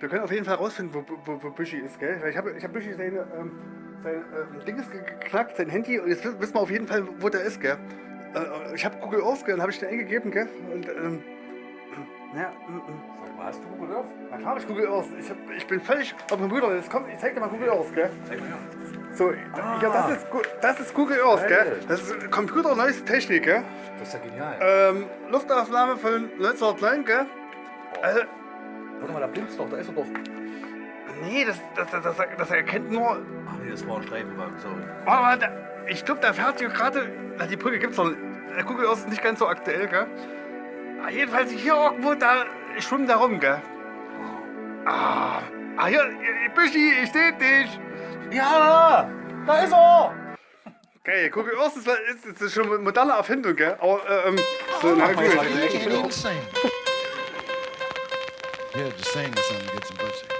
wir können auf jeden Fall rausfinden, wo, wo, wo Büschi ist, gell? Weil ich habe ich hab Büschi seine, ähm, sein ähm, Ding ist geknackt, sein Handy, und jetzt wissen wir auf jeden Fall, wo der ist, gell? Äh, ich habe Google Earth, gell? Dann habe ich den eingegeben, gell? Und, ähm, ja, mm, mm. Sag mal, hast du Google Earth? Na klar hab ich Google Earth. Ich, hab, ich bin völlig auf dem Brüder. Jetzt kommt, ich zeig dir mal Google Earth, gell? Zeig mal her. So, ja, das ist, Gu- das ist Google Earth, gell? Das ist Computer neueste Technik, gell? Das ist ja genial. Ähm, Luftaufnahme von 1909, gell? Also, Warte mal, da blinkt's doch, da ist er doch. nee, das, das, das, das, das erkennt nur. Ach nee, das war ein Streifenwagen, sorry. Warte mal, da, ich glaube, der fährt hier gerade. Na, die Brücke gibt's noch. Der Earth ist nicht ganz so aktuell, gell? Ah, jedenfalls hier irgendwo, da schwimmt der rum, gell? Ah, ah hier, Büschi, ich seh dich. Ja, da ist er! Geil, Google Earth ist, ist, ist schon eine moderne Erfindung, gell? Aber, äh, ähm, so, na gut. prepared to sing or something to get some pussy.